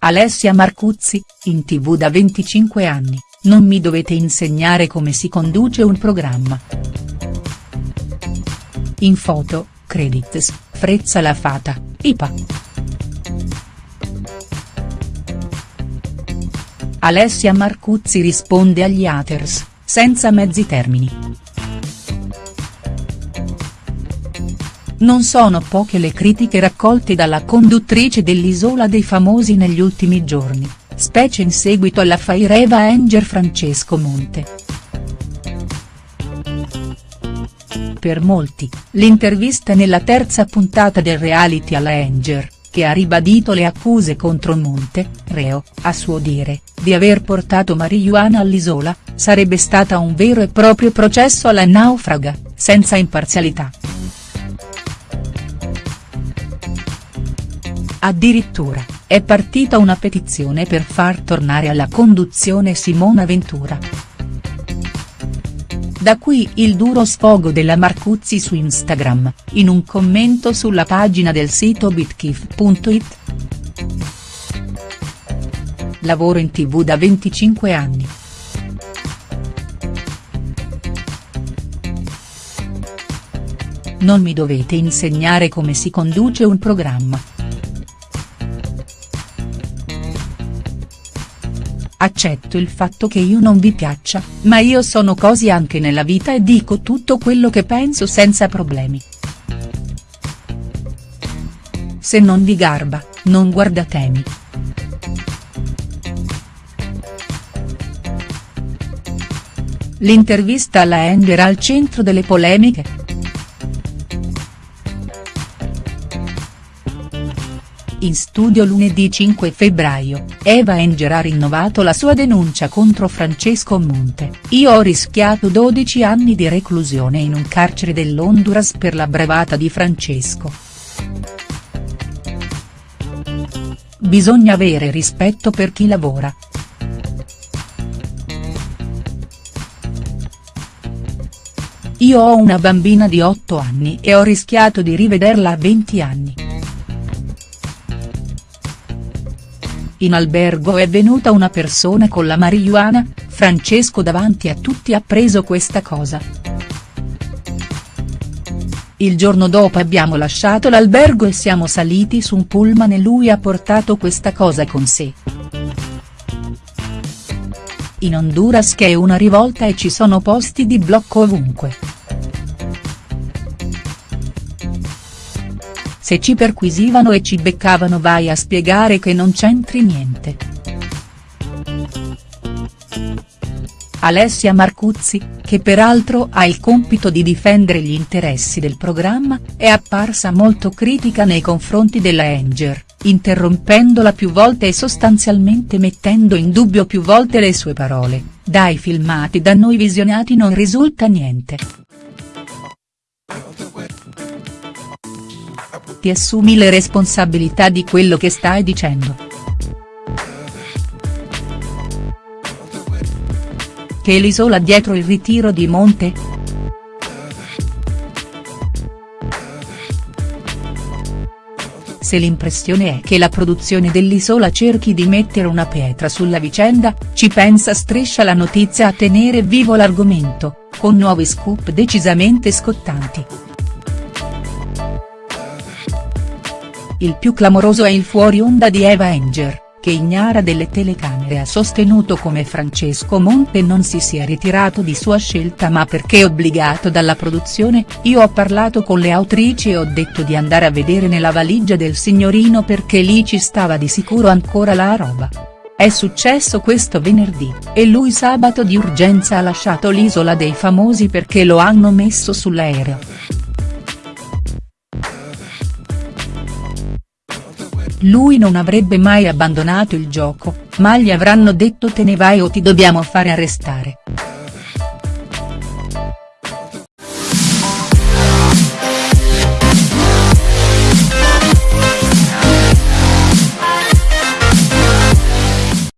Alessia Marcuzzi, in tv da 25 anni, non mi dovete insegnare come si conduce un programma. In foto, credits, Frezza la Fata, IPA. Alessia Marcuzzi risponde agli haters, senza mezzi termini. Non sono poche le critiche raccolte dalla conduttrice dell'Isola dei Famosi negli ultimi giorni, specie in seguito alla Faireva Anger Francesco Monte. Per molti, l'intervista nella terza puntata del reality alla Anger, che ha ribadito le accuse contro Monte, reo, a suo dire, di aver portato marijuana all'isola, sarebbe stata un vero e proprio processo alla naufraga, senza imparzialità. Addirittura, è partita una petizione per far tornare alla conduzione Simona Ventura. Da qui il duro sfogo della Marcuzzi su Instagram, in un commento sulla pagina del sito bitkif.it. Lavoro in tv da 25 anni. Non mi dovete insegnare come si conduce un programma. Accetto il fatto che io non vi piaccia, ma io sono così anche nella vita e dico tutto quello che penso senza problemi. Se non vi garba, non guardatemi. L'intervista alla Ender al centro delle polemiche?. In studio lunedì 5 febbraio, Eva Enger ha rinnovato la sua denuncia contro Francesco Monte, io ho rischiato 12 anni di reclusione in un carcere dell'Honduras per la bravata di Francesco. Bisogna avere rispetto per chi lavora. Io ho una bambina di 8 anni e ho rischiato di rivederla a 20 anni. In albergo è venuta una persona con la marijuana, Francesco davanti a tutti ha preso questa cosa. Il giorno dopo abbiamo lasciato l'albergo e siamo saliti su un pullman e lui ha portato questa cosa con sé. In Honduras che è una rivolta e ci sono posti di blocco ovunque. Se ci perquisivano e ci beccavano vai a spiegare che non c'entri niente. Alessia Marcuzzi, che peraltro ha il compito di difendere gli interessi del programma, è apparsa molto critica nei confronti della Anger, interrompendola più volte e sostanzialmente mettendo in dubbio più volte le sue parole, dai filmati da noi visionati non risulta niente. Ti assumi le responsabilità di quello che stai dicendo. Che l'isola dietro il ritiro di Monte?. Se l'impressione è che la produzione dell'Isola cerchi di mettere una pietra sulla vicenda, ci pensa Striscia la notizia a tenere vivo l'argomento, con nuovi scoop decisamente scottanti. Il più clamoroso è il fuori onda di Eva Enger, che ignara delle telecamere ha sostenuto come Francesco Monte non si sia ritirato di sua scelta ma perché obbligato dalla produzione, io ho parlato con le autrici e ho detto di andare a vedere nella valigia del signorino perché lì ci stava di sicuro ancora la roba. È successo questo venerdì, e lui sabato di urgenza ha lasciato l'isola dei famosi perché lo hanno messo sull'aereo. Lui non avrebbe mai abbandonato il gioco, ma gli avranno detto te ne vai o ti dobbiamo fare arrestare.